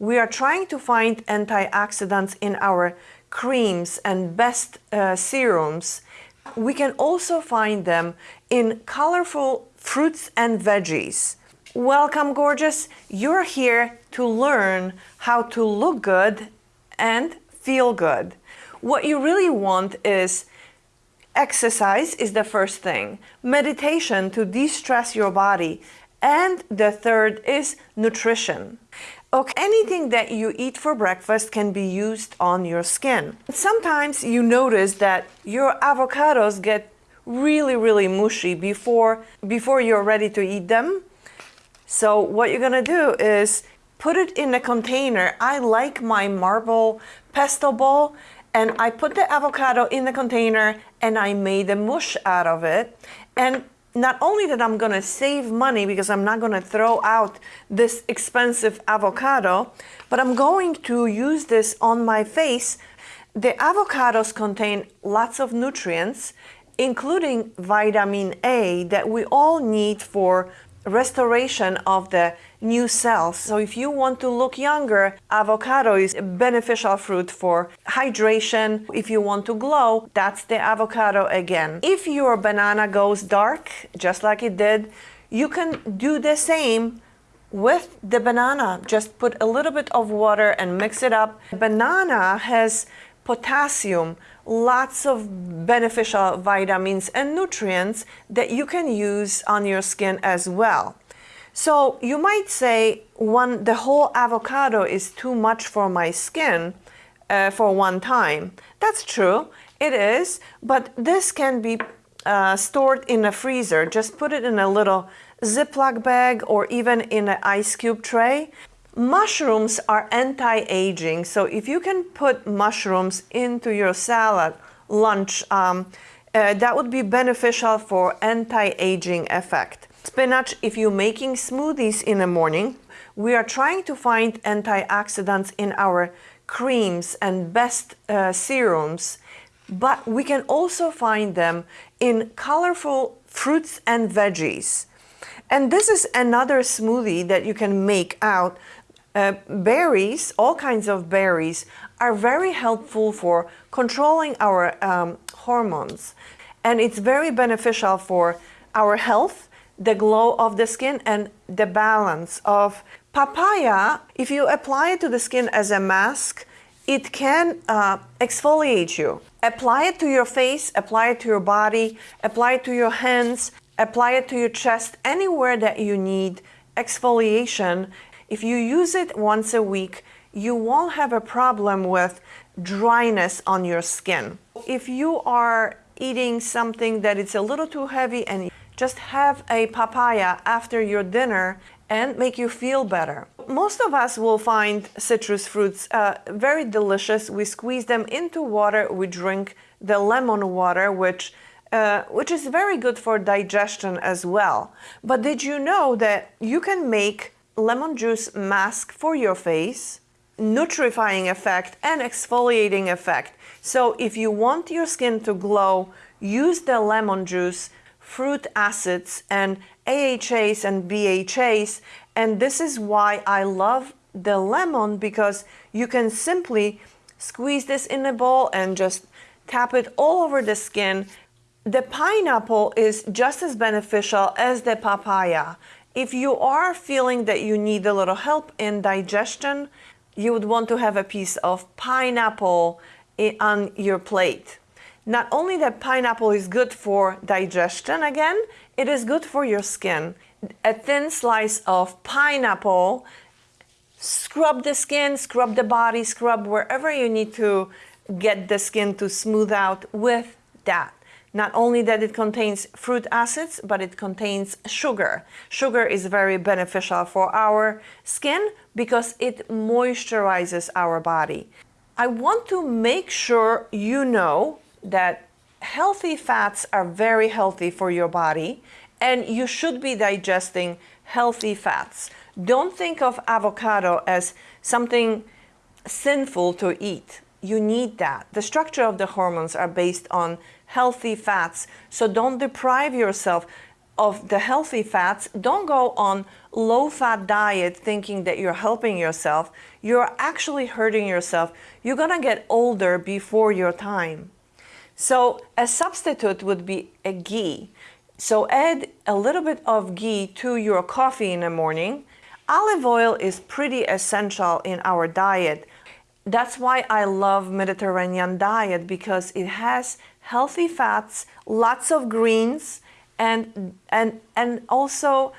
we are trying to find antioxidants in our creams and best uh, serums, we can also find them in colorful fruits and veggies. Welcome, gorgeous. You're here to learn how to look good and feel good. What you really want is exercise is the first thing, meditation to de-stress your body, and the third is nutrition. Okay, anything that you eat for breakfast can be used on your skin. Sometimes you notice that your avocados get really, really mushy before, before you're ready to eat them. So what you're gonna do is put it in a container. I like my marble pesto bowl and I put the avocado in the container and I made a mush out of it. And not only that I'm gonna save money because I'm not gonna throw out this expensive avocado, but I'm going to use this on my face. The avocados contain lots of nutrients, including vitamin A that we all need for restoration of the new cells. So if you want to look younger, avocado is a beneficial fruit for hydration. If you want to glow, that's the avocado again. If your banana goes dark, just like it did, you can do the same with the banana. Just put a little bit of water and mix it up. Banana has potassium, lots of beneficial vitamins and nutrients that you can use on your skin as well. So you might say one, the whole avocado is too much for my skin uh, for one time. That's true, it is, but this can be uh, stored in a freezer. Just put it in a little Ziploc bag or even in an ice cube tray. Mushrooms are anti-aging, so if you can put mushrooms into your salad, lunch, um, uh, that would be beneficial for anti-aging effect. Spinach, if you're making smoothies in the morning, we are trying to find antioxidants in our creams and best uh, serums, but we can also find them in colorful fruits and veggies. And this is another smoothie that you can make out. Uh, berries, all kinds of berries, are very helpful for controlling our um, hormones. And it's very beneficial for our health the glow of the skin and the balance of papaya. If you apply it to the skin as a mask, it can uh, exfoliate you. Apply it to your face, apply it to your body, apply it to your hands, apply it to your chest, anywhere that you need exfoliation. If you use it once a week, you won't have a problem with dryness on your skin. If you are eating something that it's a little too heavy and just have a papaya after your dinner and make you feel better. Most of us will find citrus fruits uh, very delicious. We squeeze them into water, we drink the lemon water, which uh, which is very good for digestion as well. But did you know that you can make lemon juice mask for your face, nutrifying effect and exfoliating effect. So if you want your skin to glow, use the lemon juice fruit acids and AHAs and BHAs. And this is why I love the lemon because you can simply squeeze this in a bowl and just tap it all over the skin. The pineapple is just as beneficial as the papaya. If you are feeling that you need a little help in digestion, you would want to have a piece of pineapple on your plate. Not only that pineapple is good for digestion again, it is good for your skin. A thin slice of pineapple, scrub the skin, scrub the body, scrub wherever you need to get the skin to smooth out with that. Not only that it contains fruit acids, but it contains sugar. Sugar is very beneficial for our skin because it moisturizes our body. I want to make sure you know that healthy fats are very healthy for your body and you should be digesting healthy fats. Don't think of avocado as something sinful to eat. You need that. The structure of the hormones are based on healthy fats, so don't deprive yourself. of the healthy fats, don't go on low fat diet thinking that you're helping yourself. You're actually hurting yourself. You're gonna get older before your time. So a substitute would be a ghee. So add a little bit of ghee to your coffee in the morning. Olive oil is pretty essential in our diet. That's why I love Mediterranean diet because it has healthy fats, lots of greens, and, and, and also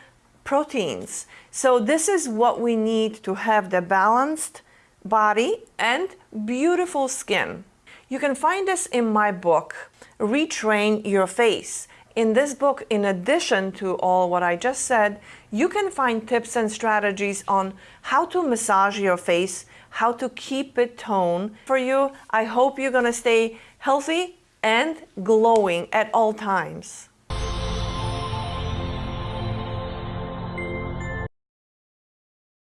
proteins. So this is what we need to have the balanced body and beautiful skin. You can find this in my book, Retrain Your Face. In this book, in addition to all what I just said, you can find tips and strategies on how to massage your face, how to keep it toned for you. I hope you're gonna stay healthy and glowing at all times.